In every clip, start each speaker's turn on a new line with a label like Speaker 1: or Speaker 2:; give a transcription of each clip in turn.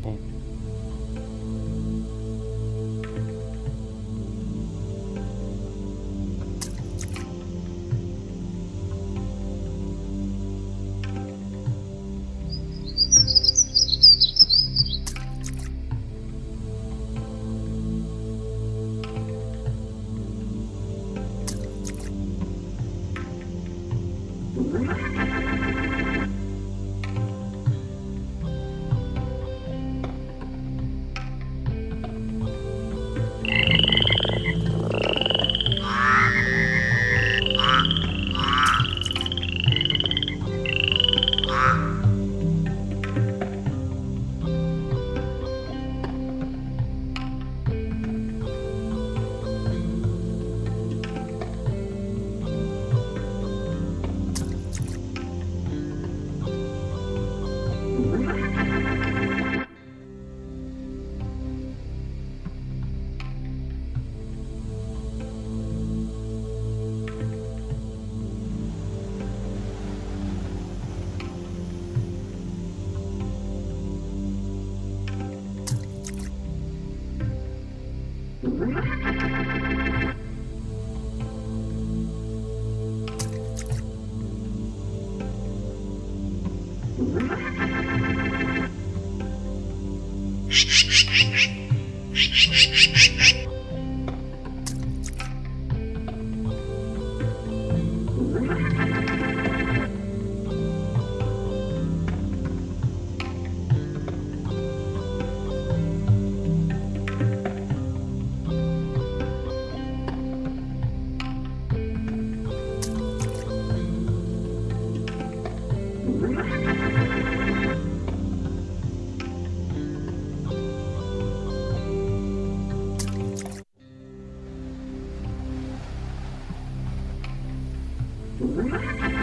Speaker 1: ねうん。Thank you. Bye.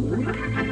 Speaker 1: Thank you.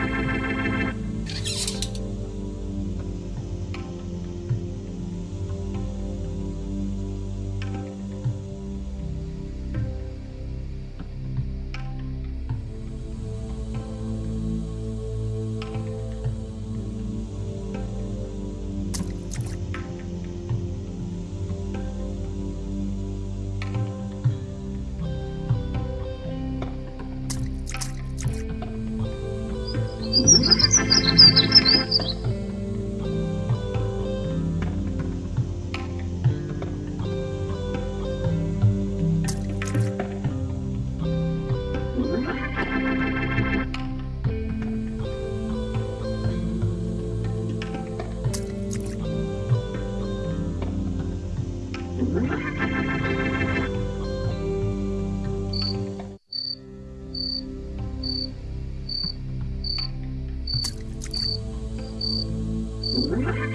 Speaker 2: Thank you.